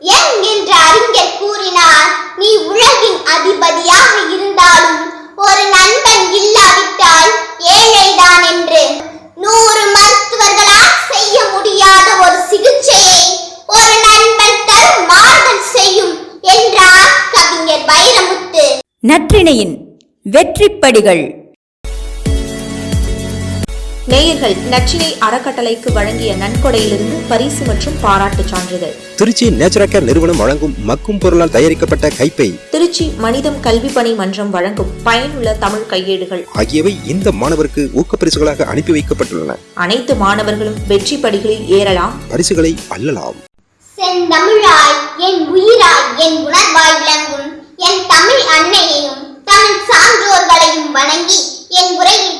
Young என்ற அறிஞர் கூறினார் நீ உலகின் அதிபதியாக இருந்தாலும் ஒரு நண்பன் இல்லாவிட்டால் ஏழைதான் என்று. நூறு மருத்துவர்களால் செய்ய முடியாத ஒரு சிகிச்சையை ஒரு நண்பன் தரும் மாறுதல் செய்யும் என்றார் கவிஞர் வைரமுத்து. நற்றிணையின் வெற்றிப்படிகள். நேயர்கள் நச்சினை அறக்கட்டளைக்கு வழங்கிய நன்கொடையிலிருந்து பரிசு மற்றும் பாராட்டுச் சான்றிதழ். திருச்சி நேச்சுரல் நிறுவனம் வழங்கும் மக்கும் பொருளால் தயாரிக்கப்பட்ட கைப்பை. திருச்சி மனிதம் கல்வி பணி மன்றம் வழங்கும் பயனுள்ள தமிழ் கையேடுகள். ஆகியவை இந்த மாணவருக்கு ஊக்கப்பரிசுகளாக அனுப்பி வைக்கப்பட்டுள்ளன. அனைத்து மாணவர்களும் வெற்றி படிகளில் ஏறலாம். பரிசுகளை அள்ளலாம். செந்தமிழாய் என் உயிராய் என் உணர்வாய் விளங்கும் என் தமிழ் அன்னையையும் தமிழ் சான்றோர்களையும் வணங்கி என் உரையை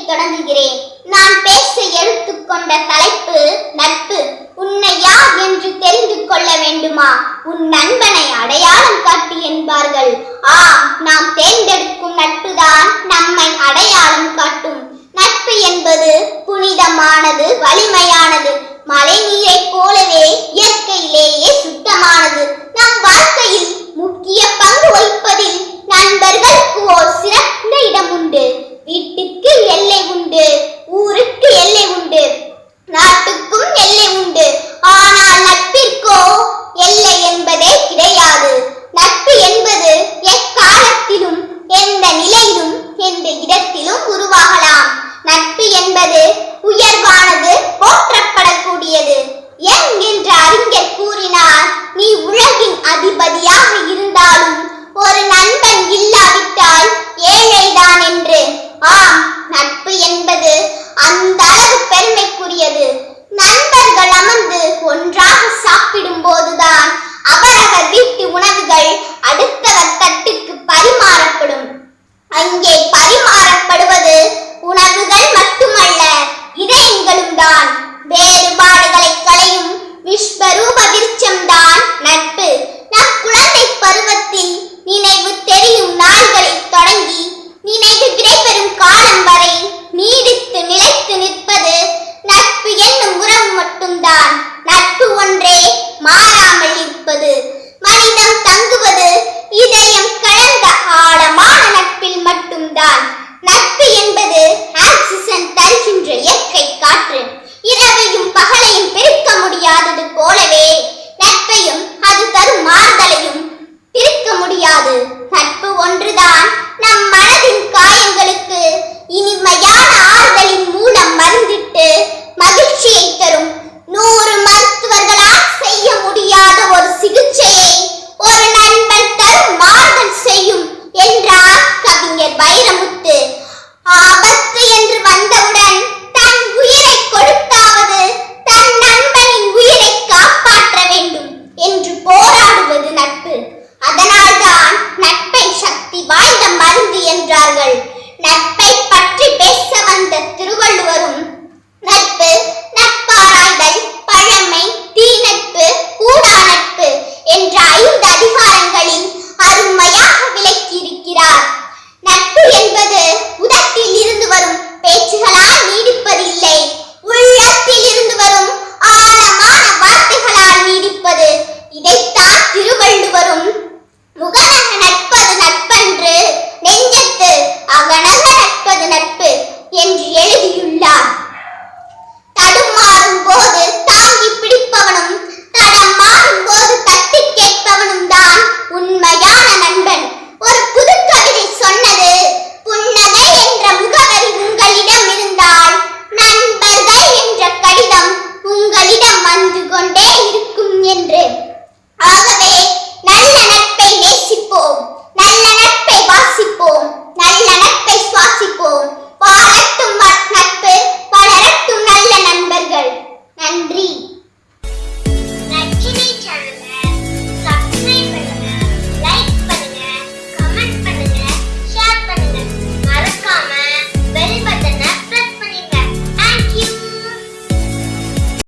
தொடங்குகிறேன் நான் பேச கொண்ட தலைப்பு நட்பு. உன்னை யார் என்று தெரிந்து கொள்ள வேண்டுமா? உன் நண்பனை அடையாளம் காட்டு என்பார்கள். ஆ நாம் தேர்ந்தெடுக்கும் நட்புதான் நம்மை அடையாளம் காட்டும். நட்பு என்பது புனிதமானது வலிமையானது. மழை நீரை போலவே இயற்கையிலேயே சுத்தமானது. நம் வாழ்க்கையில் முக்கிய பங்கு வகிப்பதில் நண்பர்களுக்கு ஓர் சிறந்த இடம் உண்டு வீட்டுக்கு எல்லை உண்டு ஊருக்கு எல்லை உண்டு நாட்டுக்கும் எல்லை உண்டு ஆனால் நட்பிற்கோ எல்லை என்பதே கிடையாது நட்பு என்பது எக்காலத்திலும் எந்த நிலையிலும் எந்த இடத்திலும் உருவாகலாம் நட்பு என்பது உயர்வானது போற்றப்படக்கூடியது யங் என்ற அறிஞர் கூறினார் நீ உலகின் அதிபதியாக இருந்தாலும் ஒரு நண்பன் இல்லாவிட்டால் ஏழைதான் என்று. ஆம் நட்பு என்பது அந்த அளவு பெருமைக்குரியது. நண்பர்கள் அமர்ந்து ஒன்றாக சாப்பிடும் போதுதான் அவரவர் வீட்டு உணவுகள் அடுத்தவர் தட்டுக்கு